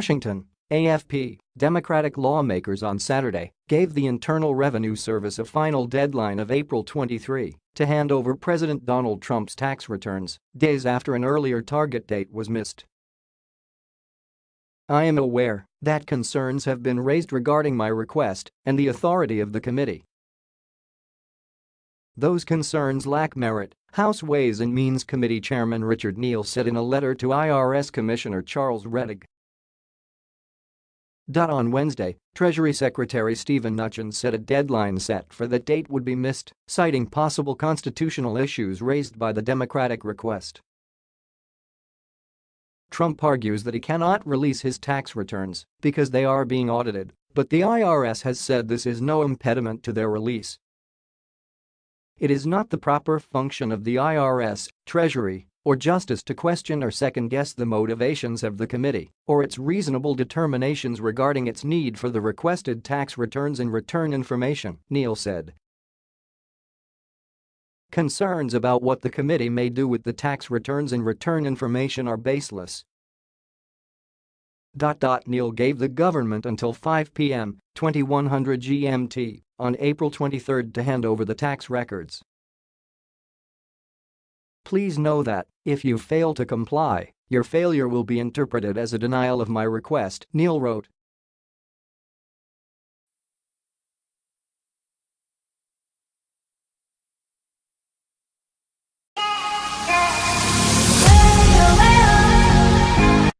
Washington, AFP, Democratic lawmakers on Saturday gave the Internal Revenue Service a final deadline of April 23 to hand over President Donald Trump's tax returns, days after an earlier target date was missed. I am aware that concerns have been raised regarding my request and the authority of the committee. Those concerns lack merit, House Ways and Means Committee Chairman Richard Neal said in a letter to IRS Commissioner Charles Rettig. On Wednesday, Treasury Secretary Steven Mnuchin said a deadline set for the date would be missed, citing possible constitutional issues raised by the Democratic request. Trump argues that he cannot release his tax returns because they are being audited, but the IRS has said this is no impediment to their release. It is not the proper function of the IRS, Treasury, or Justice to question or second-guess the motivations of the committee or its reasonable determinations regarding its need for the requested tax returns and return information, Neal said. Concerns about what the committee may do with the tax returns and return information are baseless. Neal gave the government until 5 p.m., 2100 GMT, on April 23 to hand over the tax records. Please know that, if you fail to comply, your failure will be interpreted as a denial of my request, Neal wrote.